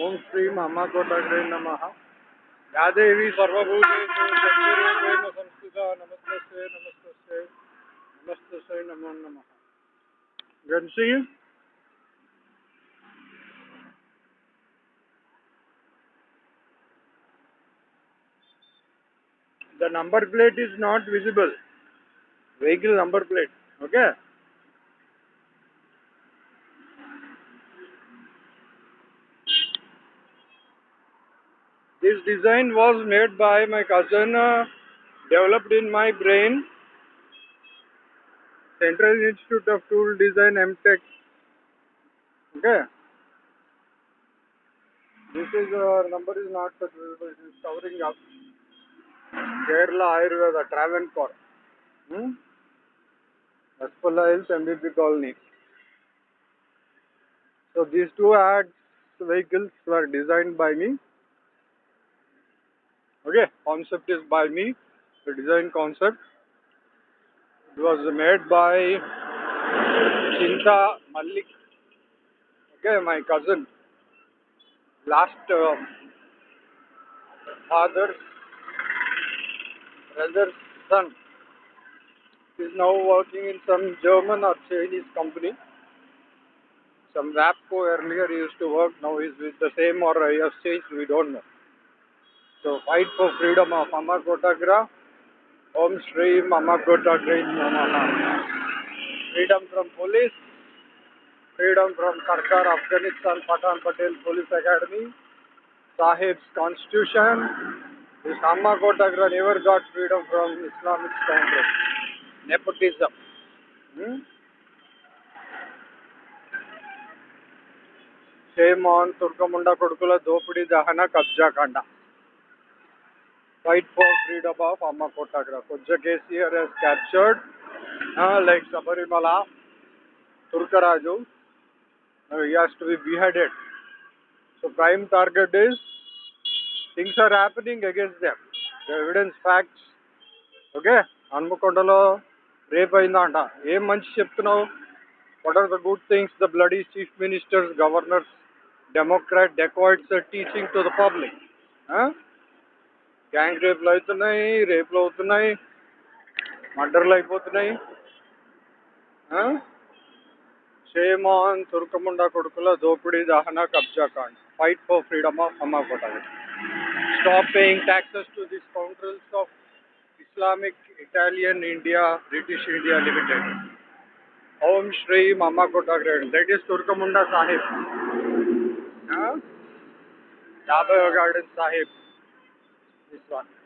ओम श्री महाकोटाग्रे नम। यादेवी सर्वभूतेषु शक्तिरूपेण संस्थिता नमस्ते नमस्ते नमस्ते नमो नम। गण Singh the number plate is not visible. Vehicle number plate, okay? This design was made by my cousin uh, developed in my brain central institute of tool design mtech okay this is uh, number is not visible it is covering up Kerala Ayurveda Travancore. Hmm? Raspalla Hills MBP Colony. So these two ads vehicles were designed by me. Okay, concept is by me. The design concept. It was made by Chinta Malik. Okay, my cousin. Last uh, father's brother's son is now working in some German or Chinese company. Some Rapco earlier used to work, now he's with the same or he has changed, we don't know. So fight for freedom of Amma Kotagra. Om Shri Mama Kotagra Namaha. Freedom from police, freedom from Sarkar Afghanistan Patan Patel Police Academy, Sahib's Constitution, this Amma Kotagra never got freedom from Islamic Congress. Nepotism. Hmm? Shame on Turkamunda Kodukula Dopudi Dahana Kabja Kanda. Fight for freedom of Amma Kotagra. Kujja KCR has captured uh, like Sabarimala, Turkaraju. Uh, he has to be beheaded. So prime target is things are happening against them. The evidence facts. Okay హన్మకొండలో rape అయిందంట ఏం మంచి చెప్తున్నావు what are the good things the bloody chief ministers governors democrat dacoits teaching to the public gang రేపులు అవుతున్నాయి రేపులు అవుతున్నాయి మర్డర్లు అయిపోతున్నాయి షేమాన్ తుర్కముండ కొడుకుల దోపిడీ దహన కబ్జా కాండ్ ఫైట్ ఫర్ ఫ్రీడమ్ ఆఫ్ అమ్మా కొట్టాలి stop paying taxes to the scoundrels of Islamic Italian India, British India Limited. Om Shri Mama Kotagrad. That is Turkamunda Sahib. Huh? Dabaya Garden Sahib. This one.